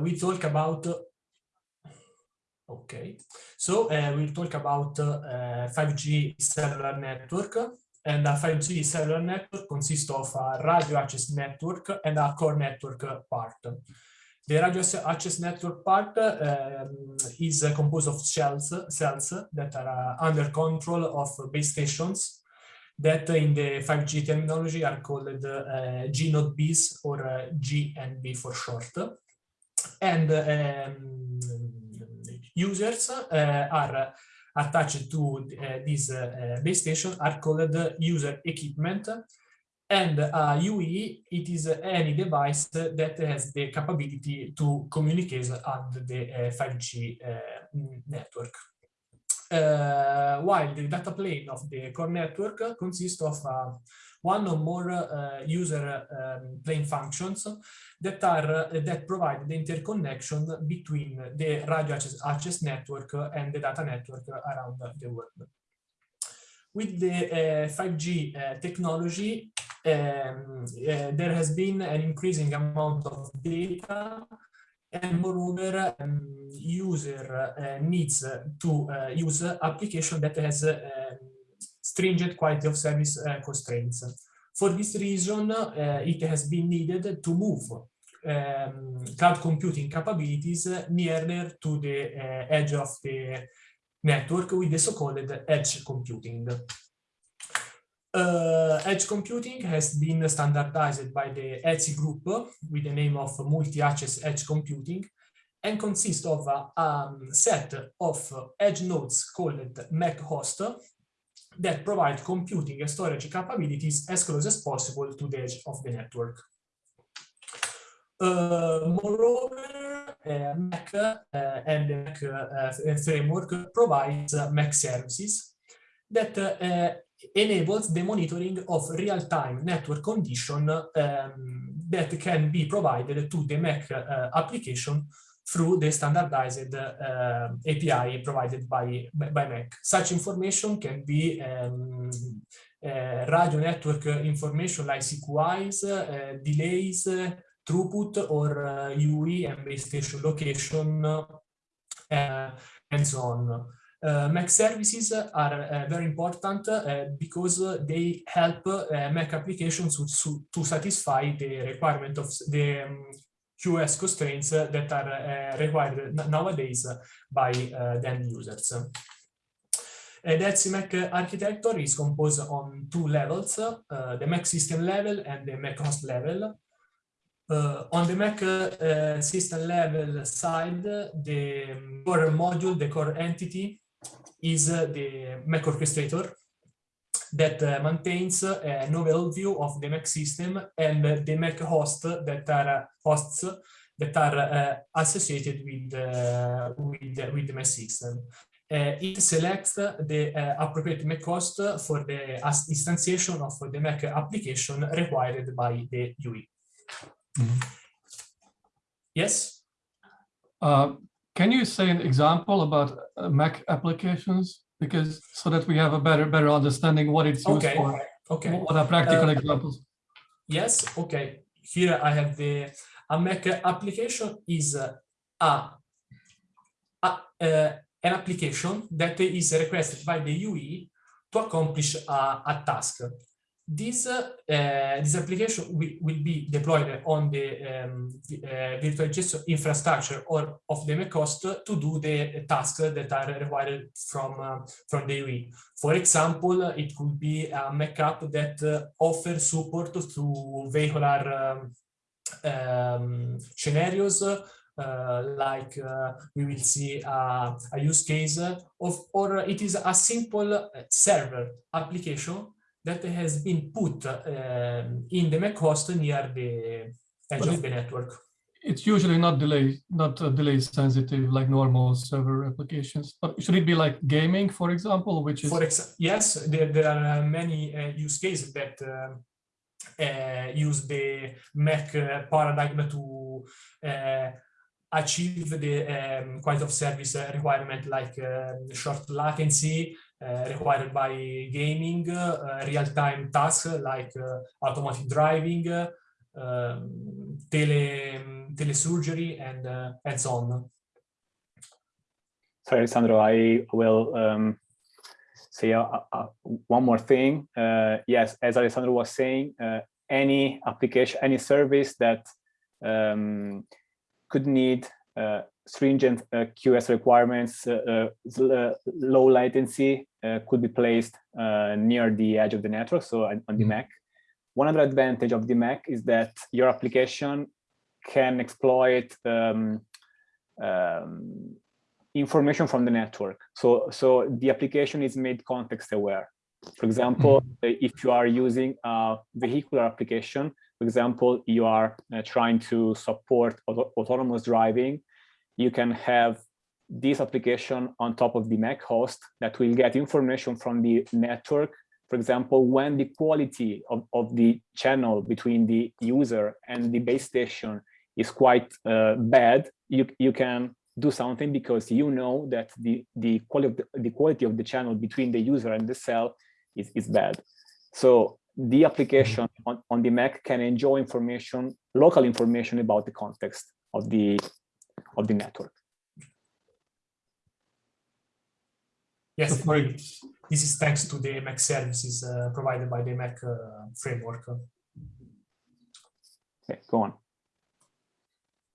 we talk about okay. So uh, we'll talk about uh, 5g cellular network. And a 5g cellular network consists of a radio access network and a core network part. The radio access network part um, is composed of cells that are uh, under control of base stations that in the 5G terminology are called uh, G node Bs or uh, GNB for short. And um, users uh, are attached to uh, this uh, base station are called user equipment and uh, UE, it is any device that has the capability to communicate at the uh, 5G uh, network. While the data plane of the core network consists of uh, one or more uh, user um, plane functions that are that provide the interconnection between the radio access, access network and the data network around the world. With the 5G technology, um, uh, there has been an increasing amount of data and moreover um, user uh, needs to uh, use application that has um, stringent quality of service uh, constraints. For this reason, uh, it has been needed to move um, cloud computing capabilities nearer to the uh, edge of the network with the so-called edge computing. Uh, edge computing has been standardized by the ETSI group with the name of multi-access edge computing and consists of a um, set of edge nodes called MEC host that provide computing and storage capabilities as close as possible to the edge of the network. Uh, moreover, uh, MEC uh, and the MEC uh, framework provides MEC services that uh, enables the monitoring of real-time network condition um, that can be provided to the MEC uh, application through the standardized uh, API provided by, by MEC. Such information can be um, uh, radio network information like CQIs, uh, delays, throughput, or UE and base station location, uh, and so on. Uh, MEC services are uh, very important uh, because they help uh, MEC applications to, to, satisfy the requirement of the um, QoS constraints that are uh, required nowadays by uh, the end users. Uh, the ETSI architecture is composed on two levels, uh, the MEC system level and the MEC host level. Uh, on the MEC uh, system level side, the core module, the core entity is the MEC orchestrator that uh, maintains a novel view of the MEC system and the MEC host that are hosts that are uh, associated with, uh, with, with the MEC system. Uh, it selects the uh, appropriate MEC host for the instantiation of the MEC application required by the UE. Mm -hmm. Yes? Uh, can you say an example about MEC applications? Because so that we have a better better understanding what it's used okay. for. Okay. What are practical uh, examples? Yes. Okay. Here I have the a MEC application is a, a, a an application that is requested by the UE to accomplish a, a task. This, uh, this application will, will, be deployed on the um, uh, virtualization infrastructure or of the MEC host to do the tasks that are required from, uh, from the UE. For example, it could be a MEC app that uh, offers support to vehicular um, um, scenarios uh, like uh, we will see uh, a use case of, or it is a simple server application that has been put um, in the MEC host near the edge but of it, the network. It's usually not delay, not uh, delay sensitive like normal server applications. But should it be like gaming, for example, which is? For ex yes, there, there are uh, many uh, use cases that uh, uh, use the MEC uh, paradigm to achieve the um, quality of service requirement like um, short latency required by gaming, uh, real-time tasks like uh, automatic driving, um, tele telesurgery and and so on. Sorry, Alessandro, I will um, say uh, uh, one more thing. Uh, yes, as Alessandro was saying, uh, any application, any service that um, could need uh, stringent uh, QoS requirements, low latency could be placed near the edge of the network, so on, on the mm-hmm. MEC. One other advantage of the MEC is that your application can exploit um, um, information from the network. So, so the application is made context aware. For example, mm -hmm. if you are using a vehicular application, for example, you are uh, trying to support auto autonomous driving, you can have this application on top of the MEC host that will get information from the network. For example, when the quality of, of the channel between the user and the base station is quite uh, bad, you, you can do something because you know that the, the, quality of the, the quality of the channel between the user and the cell is, is bad. So the application on, on the MEC can enjoy information, local information about the context of the, of the network. Yes, this is thanks to the MEC services uh, provided by the MEC uh, framework. Okay, go on.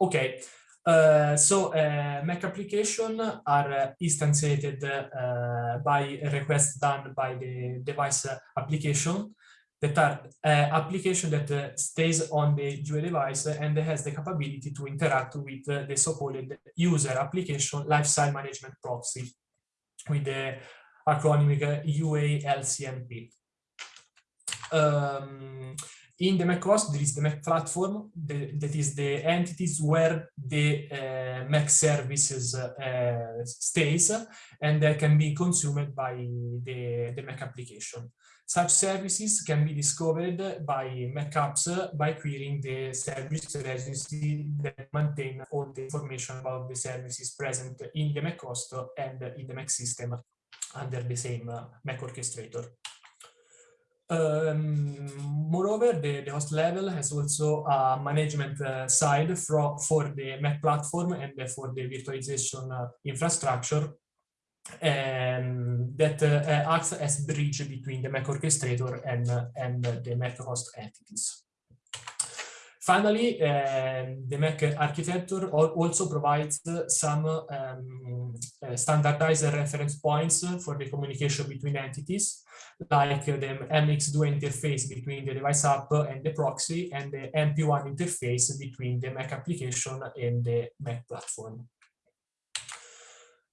Okay, uh, so uh, MEC application are instantiated uh, by requests done by the device application that are uh, application that uh, stays on the UE device and has the capability to interact with the so-called user application lifecycle management proxy with the acronym UALCMP. Um, in the MEC hosts, there is the MEC platform, the, that is the entities where the uh, MEC services uh, stays and that can be consumed by the, the MEC application. Such services can be discovered by MEC by querying the service registry that maintain all the information about the services present in the MEC host and in the MEC system under the same uh, MEC orchestrator. Um, moreover, the, the, host level has also a management uh, side for, for the MEC platform and for the virtualization uh, infrastructure um, that uh, acts as bridge between the MEC orchestrator and, and the MEC host entities. Finally, um, the MEC architecture also provides some um, standardized reference points for the communication between entities, like the MX2 interface between the device app and the proxy, and the MP1 interface between the MEC application and the MEC platform.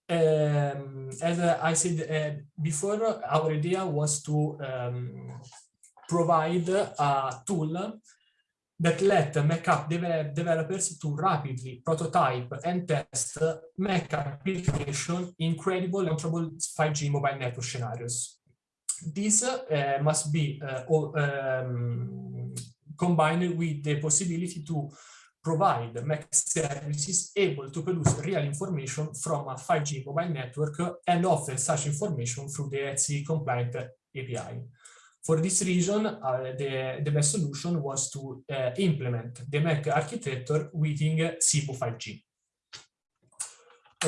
Um, as I said uh, before, our idea was to um, provide a tool that let MEC app de developers to rapidly prototype and test MEC application in credible launchable 5G mobile network scenarios. This uh, must be uh, um, combined with the possibility to provide MEC services able to produce real information from a 5G mobile network and offer such information through the ETSI compliant API. For this reason, uh, the, the best solution was to uh, implement the MEC architecture within Simu5G.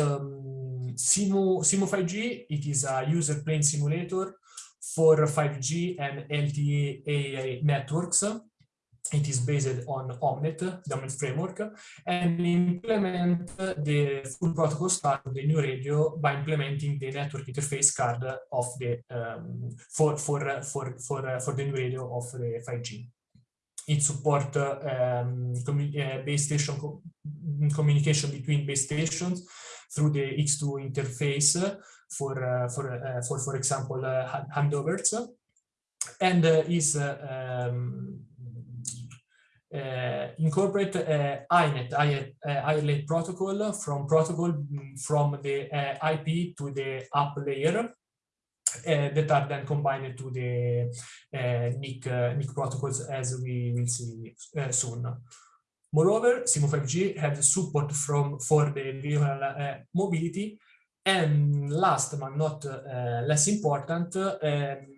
Um, SIMU, Simu5G, it is a user plane simulator for 5G and LTE networks it is based on Omnet, the Omnet framework, and implement the full protocol stack of the new radio by implementing the network interface card of the um, for for for for for the new radio of the 5G. It supports um, uh, base station co communication between base stations through the X2 interface for uh, for uh, for for example uh, handovers, and uh, is uh, um, uh, incorporate uh, INET, ILA protocol from protocol mm, from the uh, IP to the app layer that are then combined to the NIC, NIC protocols as we will see soon. Moreover, Simu5G has support from for the vehicle mobility and last but not less important, um,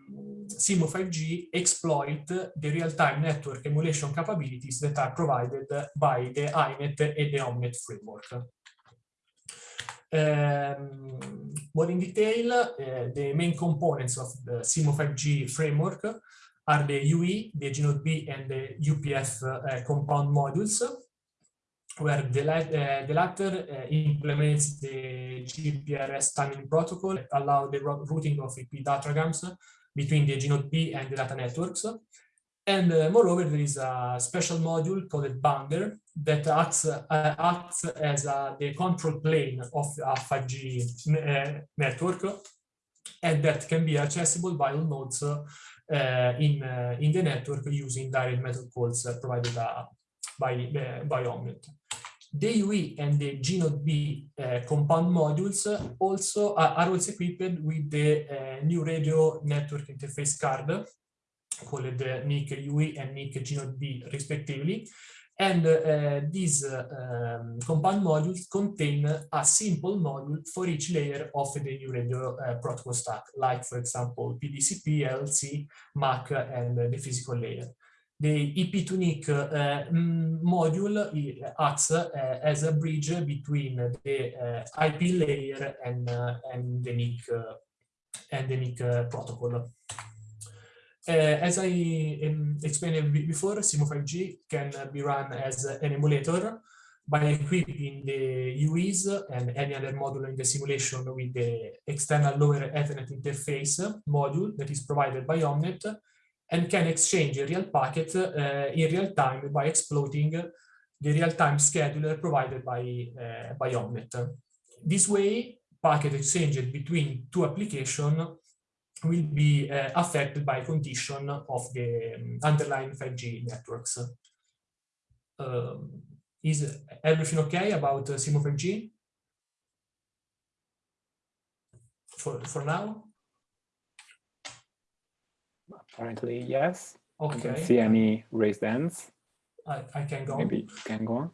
Simu5G exploit the real-time network emulation capabilities that are provided by the INET and the OMNET framework. Um, more in detail, uh, the main components of the Simu5G framework are the UE, the gNodeB, and the UPF uh, compound modules, where the, uh, the latter implements the GPRS timing protocol allow the routing of IP datagrams between the gNodeB and the data networks. And uh, moreover, there is a special module called Binder that acts, uh, acts as uh, the control plane of a 5G uh, network and that can be accessible by all nodes uh, in, uh, in the network using direct method calls provided by, by Omnet. The UE and the gNodeB compound modules also are also equipped with the new radio network interface card called the NIC UE and NIC gNodeB respectively. And uh, these uh, um, compound modules contain a simple module for each layer of the new radio uh, protocol stack, like, for example, PDCP, LC, MAC, and the physical layer. The IP2Nic uh, module acts uh, as a bridge between the uh, IP layer and, and the NIC and the NIC protocol. As I um, explained before, Simu5G can be run as an emulator by equipping the UEs and any other module in the simulation with the external lower Ethernet interface module that is provided by Omnet and can exchange a real packet uh, in real time by exploiting the real-time scheduler provided by, uh, by Omnet. This way, packet exchange between two applications will be uh, affected by condition of the um, underlying 5G networks. Um, is everything okay about uh, Simu5G? For, for now? Apparently, yes. Okay. I don't see any raised hands. I, I can go. Maybe you can go on.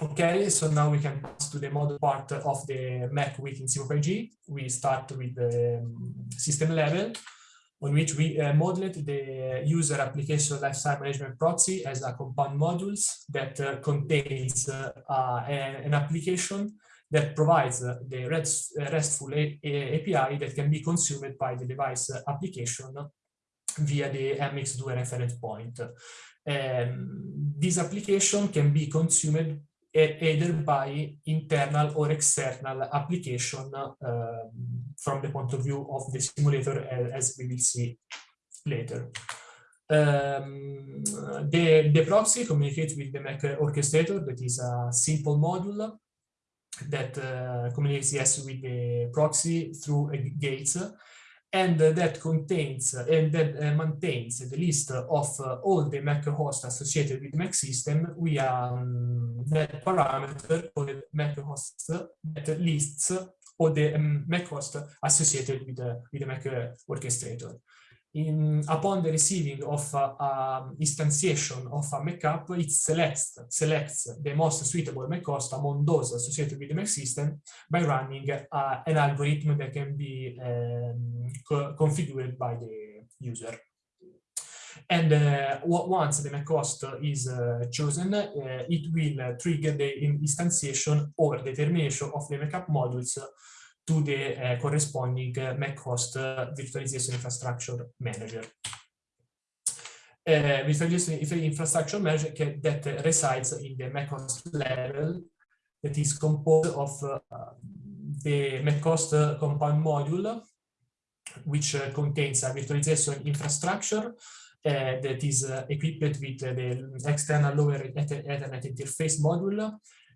Okay, so now we can pass to the model part of the MEC within Simu5G. We start with the um, system level, on which we uh, modeled the user application lifecycle management proxy as a compound modules that uh, contains uh, an application that provides uh, the REST, uh, RESTful API that can be consumed by the device application via the MX2 reference point. Um, this application can be consumed either by internal or external application uh, from the point of view of the simulator as we will see later. Um, the, the proxy communicates with the MEC orchestrator that is a simple module that uh, communicates yes with the proxy through gates and that contains and that uh, maintains the list of uh, all the MEC hosts associated with the MEC system. Via um, that parameter called MEC hosts that lists all the um, MEC hosts associated with the, with the MEC orchestrator in, upon the receiving of uh, um, instantiation of a MEC it selects, selects the most suitable MEC host among those associated with the MEC system by running uh, an algorithm that can be um, co configured by the user. And uh, once the MEC host is uh, chosen, uh, it will trigger the instantiation or determination of the MEC modules to the uh, corresponding uh, MEC host uh, virtualization infrastructure manager. Uh, virtualization infrastructure manager that resides in the MEC host level that is composed of uh, the MEC host compound module, which uh, contains a virtualization infrastructure uh, that is uh, equipped with the external lower Ethernet interface module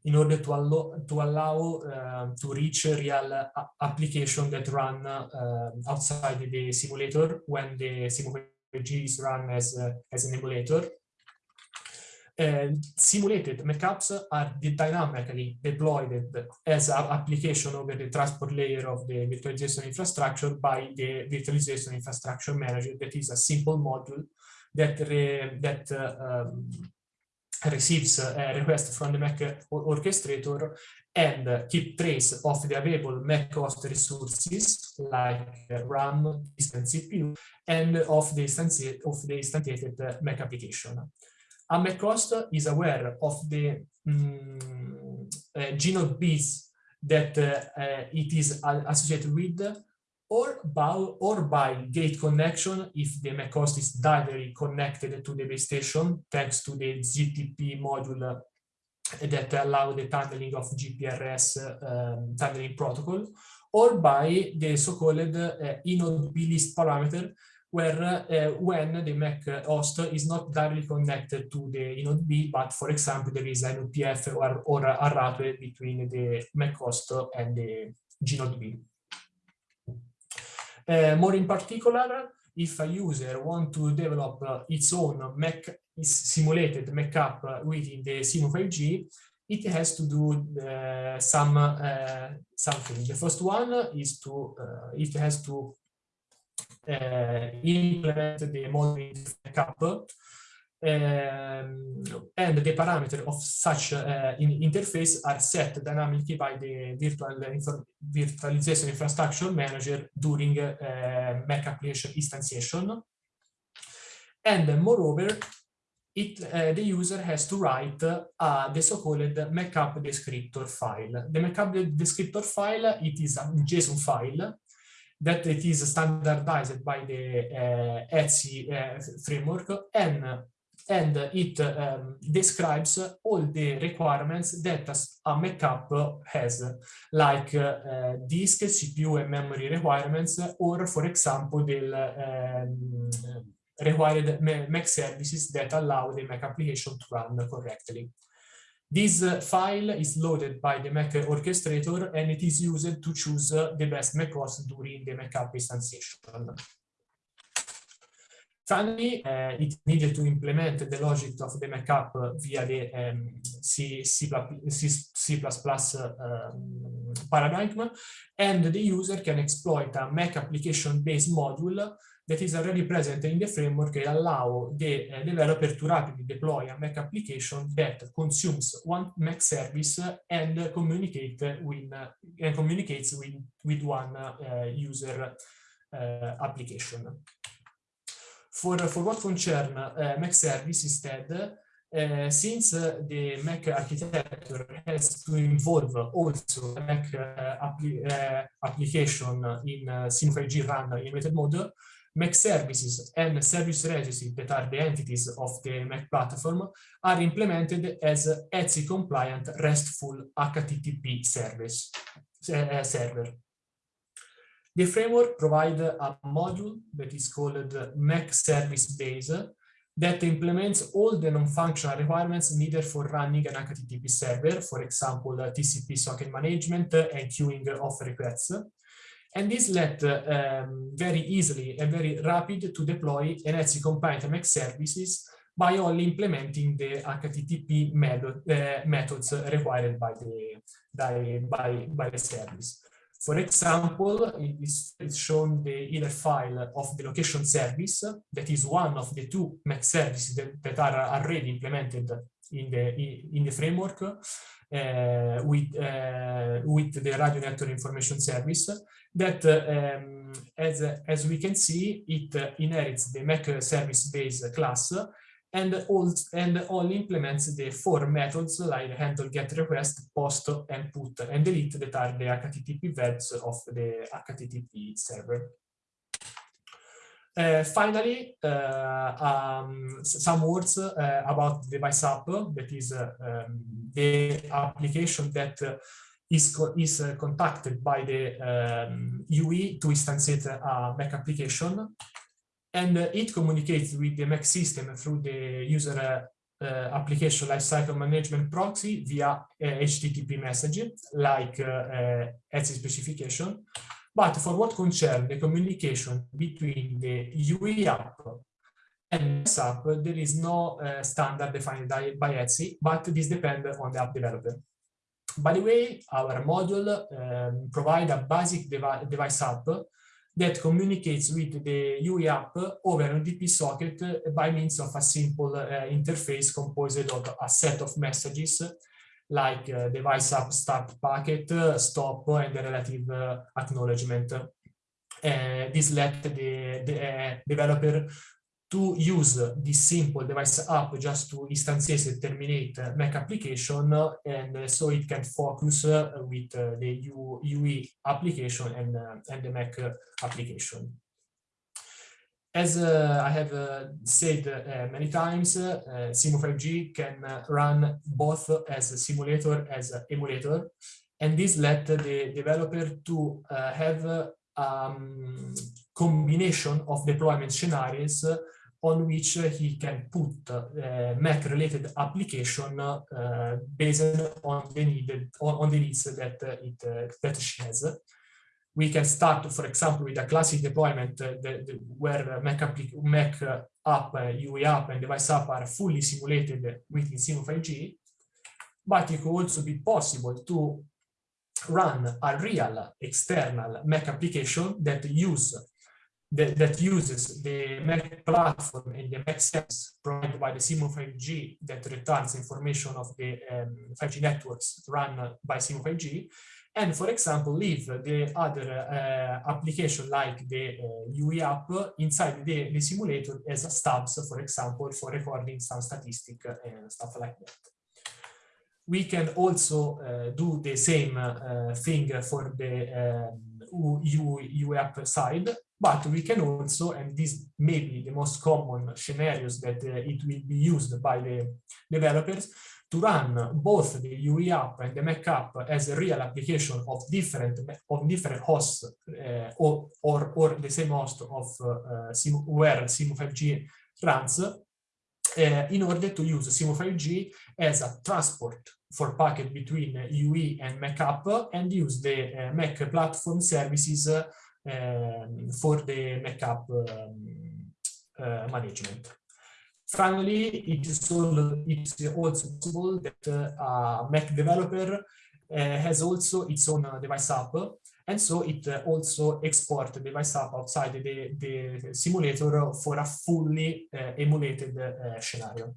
in order to allow to allow uh, to reach a real uh, application that run uh, outside the simulator when the simulator is run as uh, as an emulator. simulated MEC apps are dynamically deployed as an application over the transport layer of the virtualization infrastructure by the virtualization infrastructure manager that is a simple module that that um, receives a request from the MEC orchestrator and keep trace of the available MEC host resources like RAM, and CPU, and of the, of the instantiated MEC application. A MEC host is aware of the um, uh, gnode bits that uh, it is associated with or by, or by gate connection if the MEC host is directly connected to the base station thanks to the GTP module that allow the tunneling of GPRS um, tunneling protocol, or by the so-called uh, inode list parameter, where uh, when the MEC host is not directly connected to the inode B, but for example, there is an UPF or, or a route between the MEC host and the gnode B. Uh, more in particular, if a user want to develop uh, its own MEC simulated MEC within the Simu5G, it has to do uh, some uh, something. The first one is to uh, it has to uh, implement the model backup um, and the parameter of such uh, in interface are set dynamically by the virtual virtualization infrastructure manager during uh, MEC application instantiation. And moreover, it, uh, the user has to write uh, the so-called MEC app descriptor file. The MEC app descriptor file, it is a JSON file that it is standardized by the uh, ETSI uh, framework and and it um, describes all the requirements that a MEC app has, like uh, disk, CPU, and memory requirements, or for example, the um, required MEC services that allow the MEC application to run correctly. This uh, file is loaded by the MEC orchestrator and it is used to choose uh, the best MEC host during the MEC app instantiation. Finally, uh, it needed to implement the logic of the MEC app via the um, C, C, C, um, paradigm, and the user can exploit a MEC application-based module that is already present in the framework and allow the uh, developer to rapidly deploy a MEC application that consumes one MEC service and communicate with and communicates with with one uh, user uh, application. For for what concern uh, MEC service instead. Uh, since the MEC architecture has to involve also MEC appli application in uh, Simu5G run mode, MEC services and service registry that are the entities of the MEC platform are implemented as ETSI compliant RESTful HTTP service, uh, server. The framework provides a module that is called the MEC Service Base that implements all the non-functional requirements needed for running an HTTP server, for example, TCP socket management and queuing of requests. And this let um, very easily and very rapid to deploy NLC compliant MEC services by only implementing the HTTP method, uh, methods required by the, by, by the service. For example, it is it's shown the header file of the location service that is one of the two MEC services that, that are already implemented in the in the framework uh, with uh, with the radio network information service that um, as, as we can see, it inherits the MEC service base class and, all, and only implements the four methods like handle get request, post, and put, and delete that are the HTTP verbs of the HTTP server. Uh, finally, uh, um, some words uh, about device app, that is uh, um, the application that is, is uh, contacted by the um, UE to instantiate a MEC application. And uh, it communicates with the MEC system through the user uh, application lifecycle management proxy via HTTP message, like uh, ETSI specification. But for what concerns the communication between the UE app and app, there is no uh, standard defined by, ETSI, but this depends on the app developer. By the way, our module um, provide a basic devi device app that communicates with the UE app over an UDP socket by means of a simple uh, interface composed of a set of messages like uh, device app start packet, uh, stop, and the relative uh, acknowledgement. This let the, the developer to use this simple device app just to instantiate and terminate MEC application and so it can focus with the UE application and, and the MEC application. As uh, I have uh, said uh, many times, Simu5G can run both as a simulator as an emulator, and this let the developer to have um, combination of deployment scenarios on which he can put uh, MEC-related application uh, based on the needed on, the needs that it that she has we can start, for example, with a classic deployment uh, the, the, where MEC, MEC app, UE app, and device app are fully simulated within Simu5G. But it could also be possible to run a real external MEC application that use that, that uses the MEC platform and the MEC service provided by the Simu5G that returns information of the um, 5G networks run by Simu5G and for example leave the other uh, application like the uh, UE app inside the, the simulator as a stubs, for example, for recording some statistic and stuff like that. We can also uh, do the same uh, thing for the um, UE app side, but we can also, and this may be the most common scenarios that uh, it will be used by the developers, to run both the UE app and the MEC app as a real application of different of different hosts uh, or, or, or the same host of uh, SIM, where Simu5G runs uh, in order to use Simu5G as a transport for packet between UE and MEC app and use the uh, MEC platform services um, for the MEC app um, uh, management. Finally, it is also, it's also possible that uh, a MEC developer uh, has also its own device app, and so it also export the device app outside the, the simulator for a fully emulated scenario.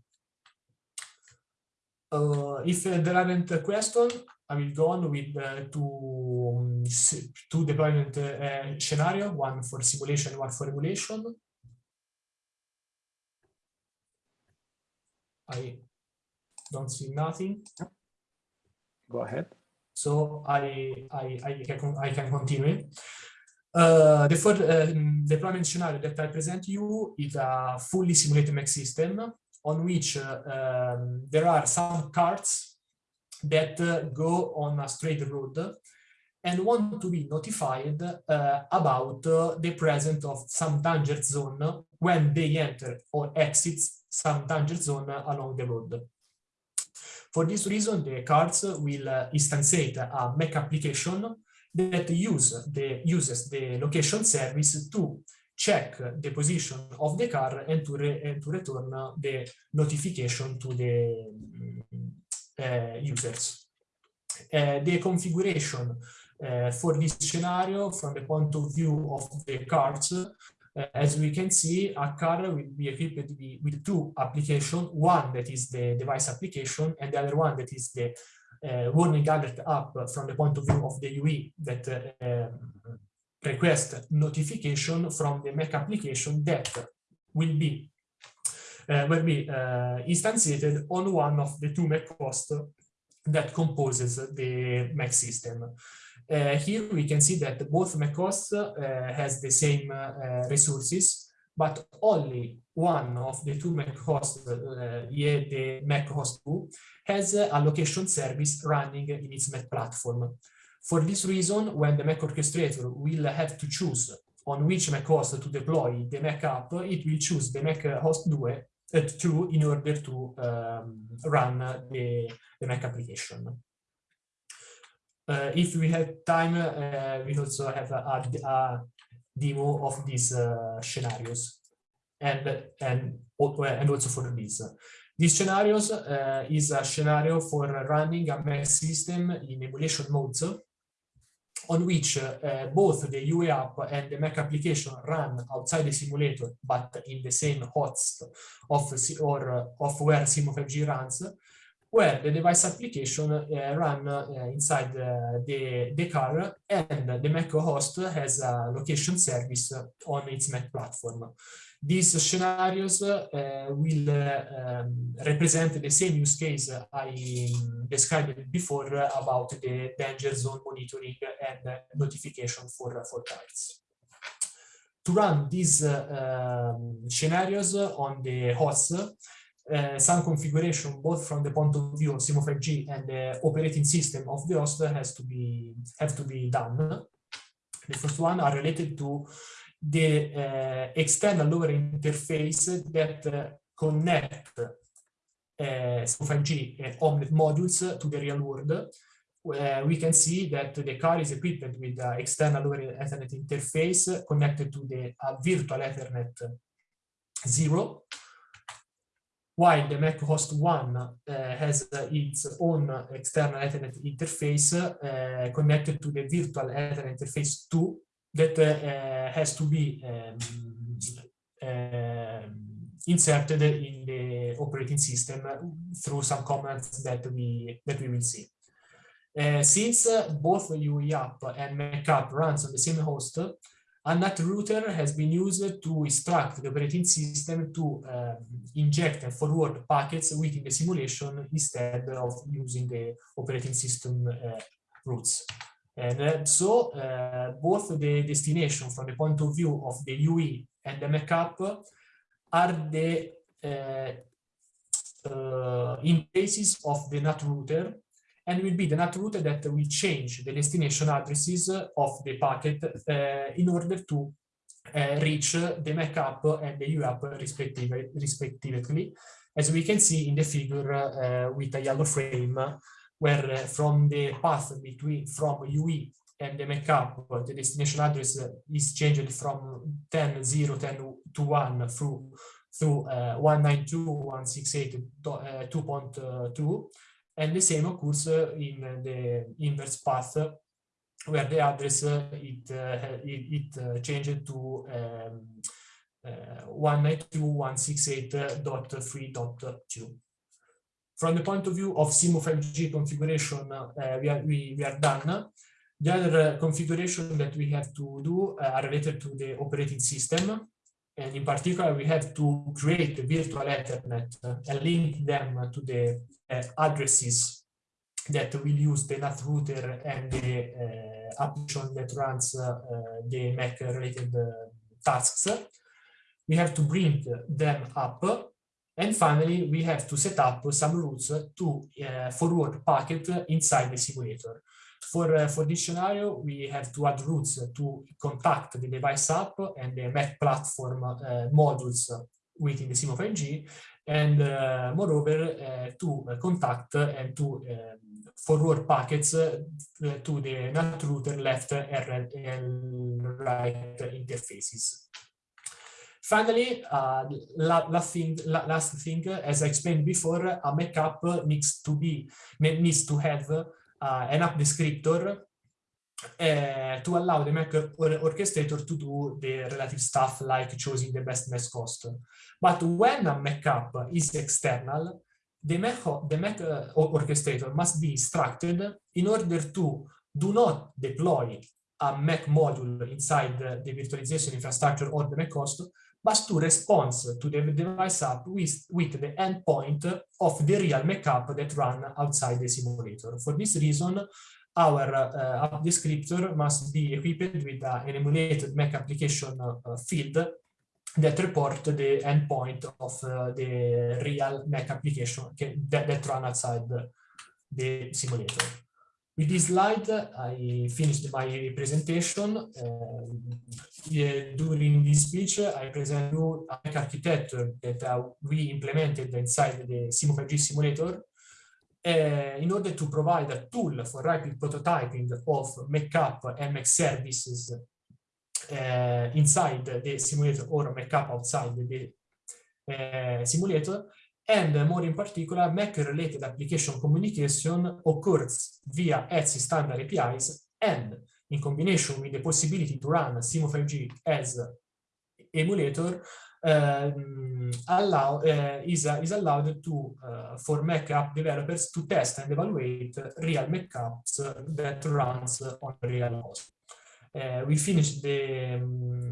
Uh, if uh, there aren't a question, I will go on with uh, two, um, two deployment scenario, one for simulation, one for emulation. I don't see nothing. Go ahead. So I, I, I, can, I can continue. Uh, the first uh, deployment scenario that I present you is a fully simulated MEC system on which uh, um, there are some cards that uh, go on a straight road and want to be notified uh, about uh, the presence of some danger zone when they enter or exit some danger zone along the road. For this reason, the cards will uh, instantiate a MEC application that use the, uses the location service to check the position of the car and to, re, and to return the notification to the uh, users. Uh, the configuration uh, for this scenario from the point of view of the cards uh, as we can see, a car will be equipped with two applications, one that is the device application and the other one that is the uh, warning alert app from the point of view of the UE that uh, um, request notification from the MEC application that will be uh, will be uh, instantiated on one of the two MEC hosts that composes the MEC system. Uh, here we can see that both MEC hosts uh, has the same uh, resources, but only one of the two MEC hosts, uh, yeah, the MEC host 2, has a location service running in its MEC platform. For this reason, when the MEC orchestrator will have to choose on which MEC host to deploy the MEC app, it will choose the MEC host 2, uh, 2 in order to um, run the, the MEC application. Uh, if we have time, uh, we also have a, a, demo of these uh, scenarios and, and, and also for this. These scenarios uh, is a scenario for running a MEC system in emulation modes. On which uh, both the UE app and the MEC application run outside the simulator, but in the same host of or uh, of where Simu5G runs, where the device application uh, run uh, inside the, the car and the MEC host has a location service on its MEC platform. These scenarios uh, will um, represent the same use case I described before about the danger zone monitoring and notification for, for cars. To run these uh, um, scenarios on the host, uh, some configuration both from the point of view of Simu5G and the operating system of the host has to be have to be done. The first one are related to the uh, external lower interface that uh, connect uh, 5G and Omnet modules to the real world. we can see that the car is equipped with the external lower Ethernet interface connected to the virtual Ethernet 0, while the MEC host 1 uh, has uh, its own external Ethernet interface uh, connected to the virtual Ethernet interface 2 that uh, has to be um, uh, inserted in the operating system through some commands that we that we will see. Uh, since uh, both UE app and MEC app runs on the same host, a NAT router has been used to instruct the operating system to um, inject and forward packets within the simulation instead of using the operating system uh, routes. And uh, so uh, both the destination from the point of view of the UE and the MEC-app are the uh, uh, interfaces of the NAT router and will be the NAT router that will change the destination addresses of the packet uh, in order to uh, reach the MEC-app and the UE-app respectively, respectively, as we can see in the figure with a yellow frame where uh, from the path between from UE and the MEC-app, the destination address is changed from 10, 0, 10 to 1 through through uh, 192.168.2.2 uh, and the same occurs in the inverse path where the address it uh, it, it changed to um, uh, 192.168.3.2 from the point of view of Simu5G configuration, uh, we, are, we, we are done. The other uh, configuration that we have to do uh, are related to the operating system. And in particular, we have to create a virtual Ethernet and link them to the addresses that will use the NAT router and the uh, application that runs uh, the MEC related uh, tasks. We have to bring them up and finally, we have to set up some routes to uh, forward packet inside the simulator. For, uh, for this scenario, we have to add routes to contact the device app and the MEC platform uh, modules within the Simu5G, and uh, moreover, uh, to contact and to um, forward packets uh, to the NAT router left and right interfaces. Finally, uh, last, thing, last thing, as I explained before, a MEC-app needs to be needs to have uh, an app descriptor uh, to allow the MEC or orchestrator to do the relative stuff like choosing the best MEC host. But when a MEC-app is external, the MEC, the MEC uh, orchestrator must be instructed in order to do not deploy a MEC module inside the, the virtualization infrastructure or the MEC but to respond to the device app with, with the endpoint of the real MEC app that run outside the simulator. For this reason, our uh, app descriptor must be equipped with uh, an emulated MEC application uh, field that report the endpoint of uh, the real MEC application that, that run outside the simulator. With this slide, I finished my presentation. Uh, during this speech, I present you an architecture that uh, we implemented inside the Simu5G simulator uh, in order to provide a tool for rapid prototyping of and MEC services uh, inside the simulator or MEC-app outside the uh, simulator and more in particular, MEC-related application communication occurs via ETSI standard APIs and in combination with the possibility to run Simu5G as emulator, um, allow uh, is, uh, is allowed to uh, for MEC app developers to test and evaluate real MEC apps that runs on real host. we finished the um,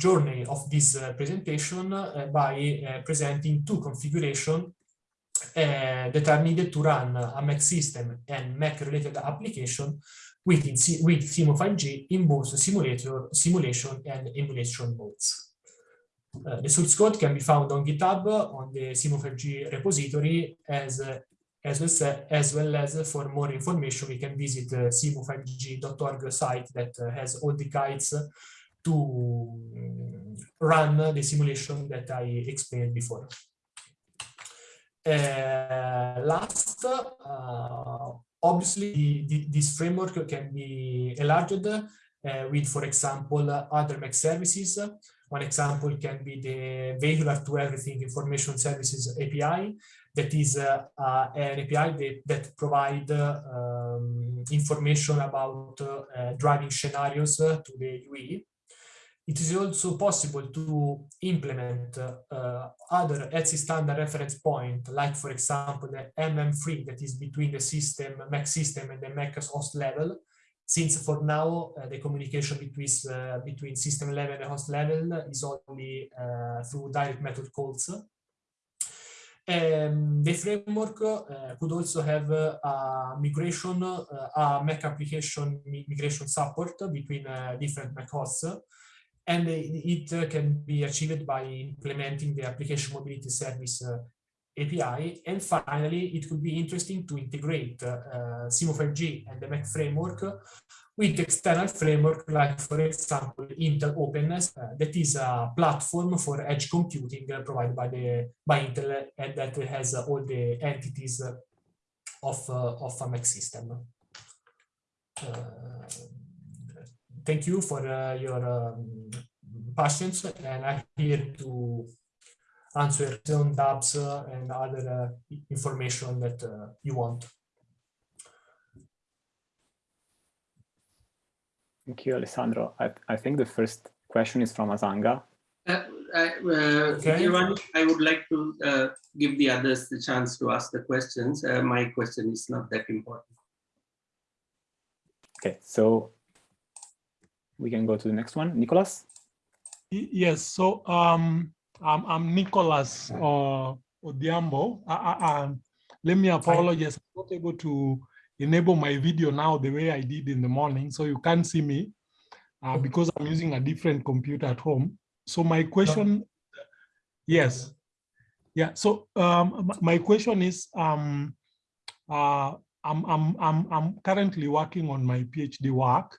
journey of this presentation by presenting two configurations uh, that are needed to run a MEC system and MEC related application with, with Simu5G in both simulator, simulation and emulation modes. Uh, the source code can be found on GitHub on the Simu5G repository as, uh, as, well, as well as for more information we can visit uh, simu5g.org site that uh, has all the guides to um, run the simulation that I explained before. Uh, last, uh, obviously, the, the, this framework can be enlarged uh, with, for example, other MEC services. One example can be the Vehicular to Everything Information Services API. That is uh, uh, an API that, that um, information about uh, driving scenarios to the UE. It is also possible to implement uh, other ETSI standard reference point, like for example, the MM3 that is between the system, MEC system and the MEC host level, since for now uh, the communication between, uh, between system level and host level is only uh, through direct method calls. Um, the framework uh, could also have uh, a migration, uh, a MEC application migration support between different MEC hosts and it uh, can be achieved by implementing the application mobility service uh, API. And finally, it could be interesting to integrate uh, Simu5G and the MEC framework with external framework like, for example, Intel OpenNESS, uh, that is a platform for edge computing uh, provided by the by Intel and that has uh, all the entities of of a MEC system thank you for uh, your um, patience and I'm here to answer some doubts uh, and other uh, information that uh, you want. Thank you, Alessandro. I, I think the first question is from Azanga. Uh, I, uh, okay. Ivan, I would like to uh, give the others the chance to ask the questions. Uh, my question is not that important. Okay, so we can go to the next one. Nicholas? Yes, so um, I'm, I'm Nicholas uh, Odhiambo. I, I, um, let me apologize. I'm not able to enable my video now the way I did in the morning, so you can't see me uh, because I'm using a different computer at home. So my question, yes, yeah. So um, my question is, um, uh, I'm I'm I'm I'm currently working on my PhD work,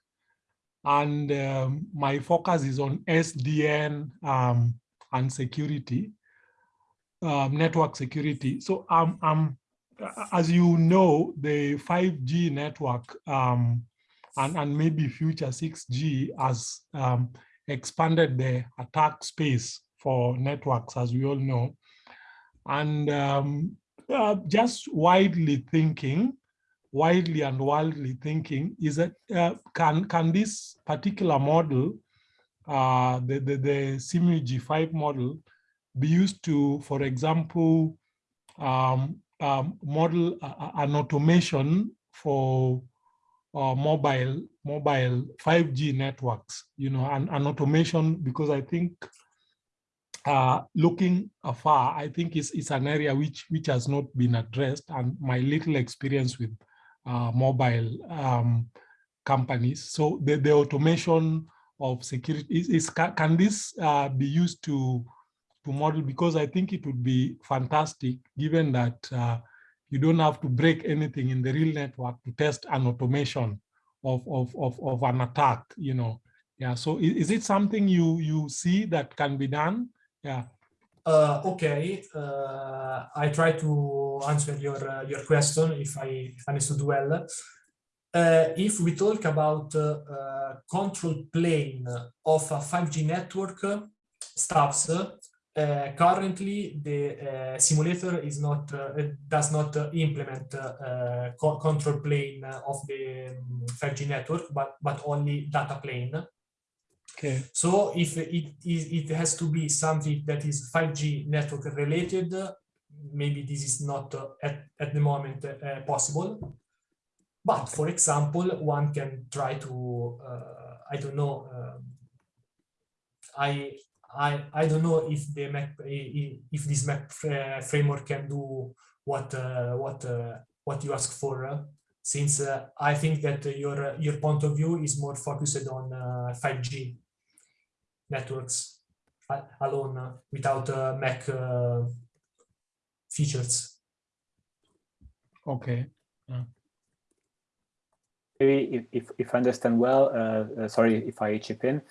and um, my focus is on SDN um, and security, um, network security. So um, um, as you know, the 5G network um, and, and maybe future 6G has um, expanded the attack space for networks, as we all know. And um, uh, just widely thinking, widely and wildly thinking is that uh, can can this particular model, uh, the the, the SIMU-G5 model, be used to, for example, um, um, model uh, an automation for uh, mobile mobile 5G networks, you know, an automation? Because I think uh, looking afar, I think it's, it's an area which which has not been addressed and my little experience with uh, mobile um, companies. So the, the automation of security is, is can this uh, be used to to model because I think it would be fantastic given that uh, you don't have to break anything in the real network to test an automation of, of, of, of an attack, you know. Yeah, so is, is it something you, you see that can be done? Yeah. Uh, okay, uh, I try to answer your uh, your question if I understood well. Uh, if we talk about uh, control plane of a 5G network stops, uh, currently the simulator is not does not implement co control plane of the 5G um, network, but but only data plane. Okay. So if it it has to be something that is 5G network related, maybe this is not at, at the moment possible. But for example, one can try to, uh, I don't know, um, I I I don't know if the if this MEC framework can do what uh, what uh, what you ask for. Uh, since I think that your your point of view is more focused on 5G networks alone without MEC features. Okay. Yeah. Maybe if, if, if I understand well, uh, uh, sorry if I chip in,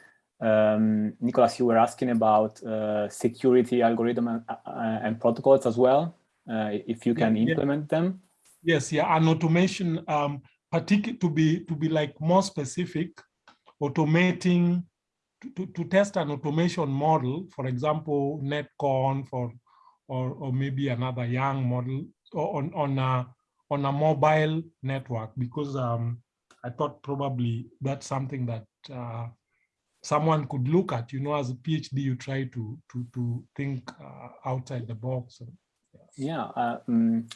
um, Nicholas, you were asking about uh, security algorithm and, uh, and, protocols as well, uh, if you can yeah, implement yeah. them. Yes, yeah, and automation, um, particular to be to be like more specific, automating to, to test an automation model, for example, netconf or or or maybe another YANG model on on a on a mobile network because um, I thought probably that's something that uh, someone could look at, you know, as a PhD, you try to to to think uh, outside the box. Yeah, yeah um,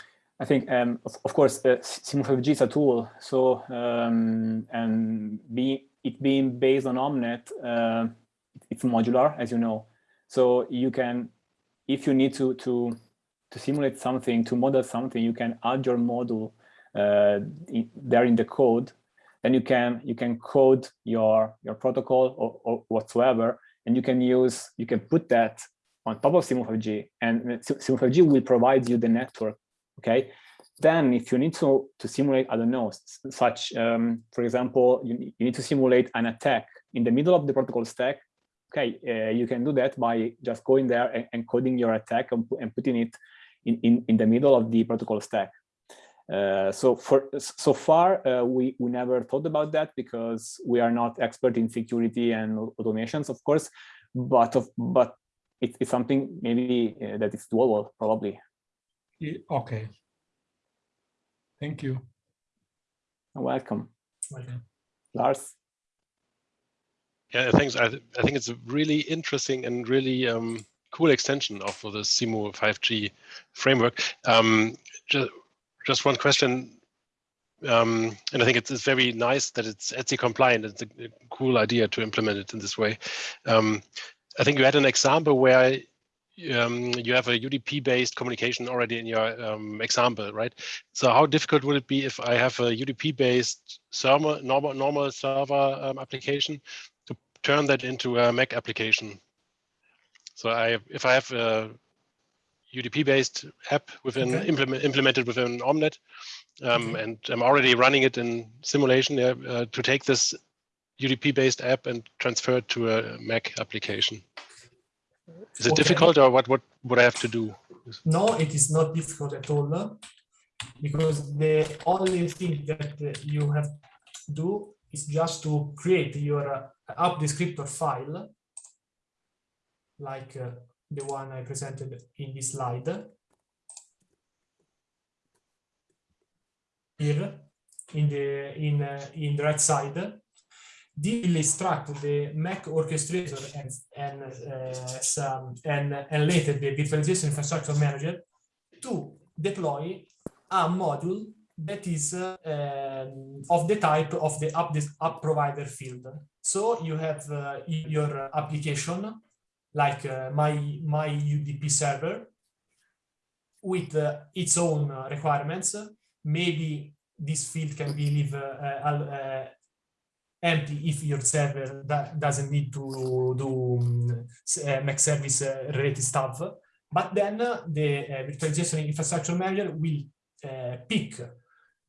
I think, um, of, of, course, uh, Simu5G is a tool. So, um, and it being based on Omnet, uh, it's modular, as you know. So you can, if you need to to to simulate something, to model something, you can add your model uh, in, there in the code then you can you can code your your protocol or, or whatsoever, and you can use you can put that on top of Simu5G, and Simu5G will provide you the network. Okay. Then, if you need to to simulate, I don't know, such um, for example, you, you need to simulate an attack in the middle of the protocol stack. Okay, uh, you can do that by just going there and, and coding your attack and, and putting it in, in in the middle of the protocol stack. Uh, so for so far uh, we we never thought about that because we are not expert in security and automations of course but of but it, it's something maybe uh, that is doable probably okay thank you. You're welcome. Lars? Yeah thanks. I, th I think it's a really interesting and really um, cool extension of the Simu5G framework. Um, just just one question. Um, and I think it's, it's, very nice that it's ETSI compliant. It's a, a, cool idea to implement it in this way. Um, I think you had an example where um, you have a UDP-based communication already in your um, example, right? So how difficult would it be if I have a UDP-based server, normal, normal server um, application to turn that into a MEC application? So I, if I have a UDP-based app within okay. implement, implemented within Omnet, um, okay. and I'm already running it in simulation uh, to take this UDP-based app and transfer it to a MEC application. Is it okay. difficult, or what? What would I have to do? No, it is not difficult at all, because the only thing that you have to do is just to create your uh, app descriptor file, like uh, the one I presented in this slide. Here, in the in uh, in the right side, this extract the MEC orchestrator and and uh, some and and later the virtualization infrastructure manager to deploy a module that is uh, um, of the type of the app, app provider field. So you have uh, your application like uh, my, my UDP server with uh, its own uh, requirements. Maybe this field can be leave uh, empty if your server doesn't need to do um, MEC service related stuff. But then the virtualization infrastructure manager will pick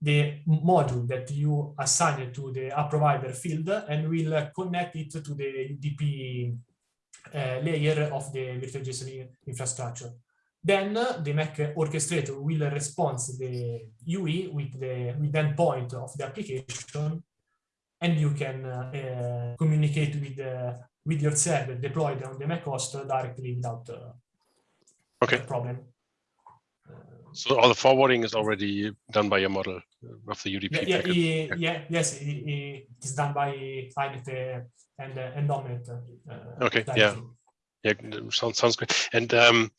the module that you assigned to the app provider field and will connect it to the UDP uh, layer of the virtualization infrastructure. Then uh, the MEC orchestrator will respond the UE with the with endpoint of the application, and you can uh, communicate with with your server deployed on the MEC host directly without Okay. problem. So all the forwarding is already done by your model of the UDP. Yeah, yeah, packet. yeah, yes, it, is done by uh, and uh, and. Uh, Okay, yeah. directly. Yeah, sounds sounds great. And um,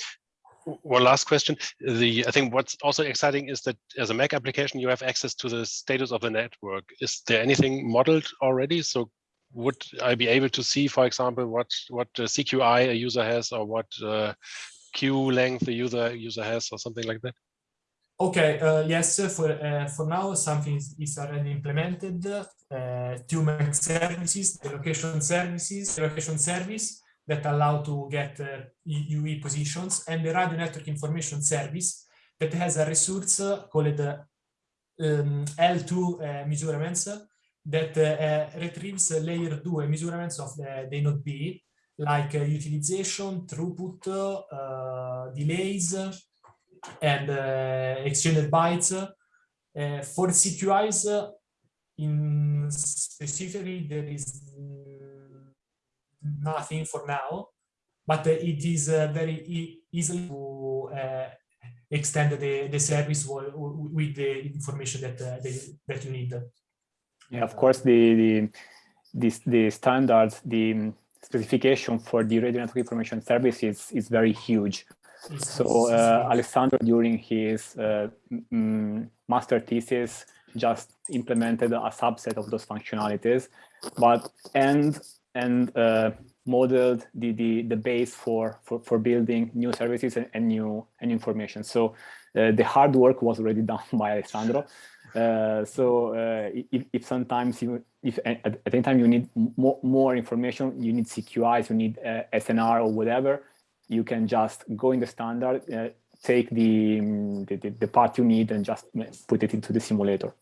one last question: the I think what's also exciting is that as a MEC application, you have access to the status of the network. Is there anything modeled already? So would I be able to see, for example, what what uh, CQI a user has, or what uh, queue length a user user has, or something like that? Okay, uh, yes, uh, for uh, for now something is, is already implemented. Uh, two MEC services, the location services, the location service that allow to get uh, UE positions, and the radio network information service that has a resource uh, called uh, um, L2 uh, measurements that retrieves layer 2 measurements of the, the node B, like utilization, throughput, delays, and uh, exchanged bytes. Uh, for CQIs, in specifically, there is nothing for now, but it is uh, very e easy to uh, extend the, the service wi- wi- with the information that, uh, they, that you need. Yeah, of course, the the this the standards, the specification for the radio network information service is is very huge. So uh, Alessandro, during his uh, master thesis, just implemented a subset of those functionalities, but and and uh, modeled the, the the base for for for building new services and, and new and information. So uh, the hard work was already done by Alessandro. Uh, so uh, if, if sometimes you if at, any time you need more, more information, you need CQIs, you need uh, SNR or whatever, you can just go in the standard, uh, take the, the, the the part you need and just put it into the simulator.